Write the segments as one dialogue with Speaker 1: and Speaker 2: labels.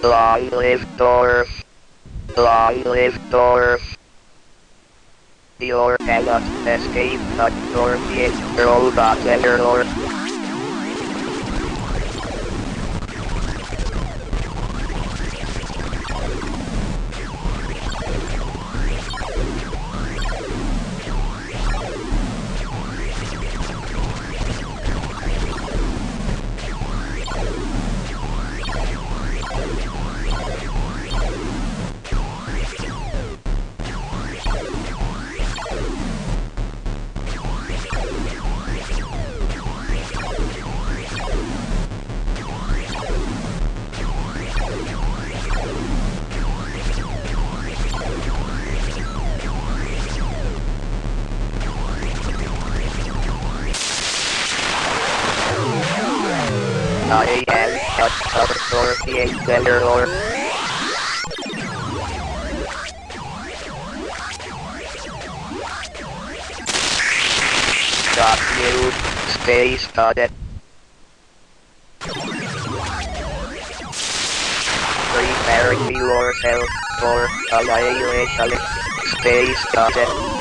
Speaker 1: Long live Dorf. Long live Dorf. You cannot escape the Dorfian robot anymore. I am such a Dorfian general. Stop you, space cadet. Preparing yourself for annihilation, space cadet.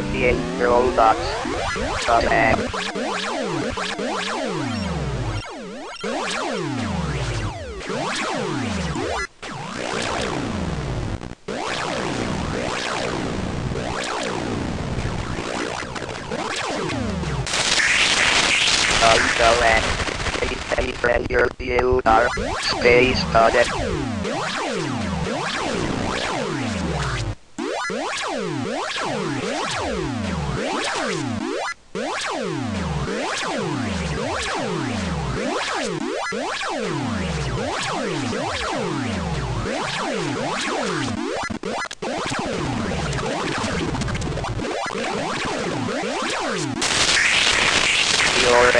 Speaker 1: Dorfian robots. Come back. Also at Space Friend your view are Space Cadet.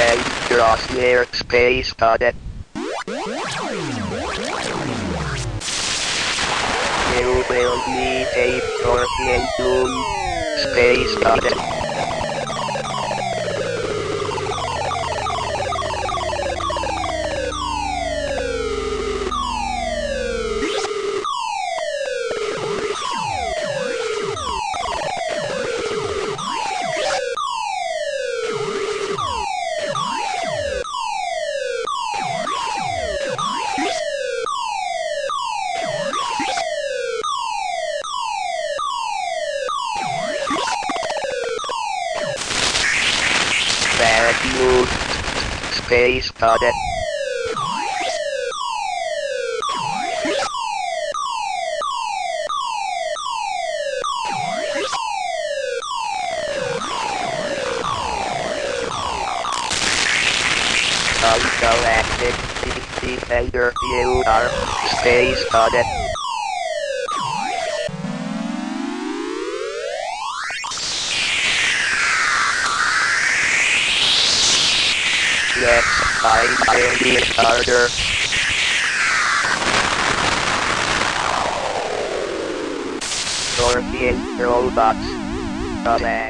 Speaker 1: A crosshair Space Cadet. You will need a Doom Space Cadet. Move. Space Cadet. Galactic Defender you are Space Cadet. Yes, I will be a starter. Dorfian robots. Come back.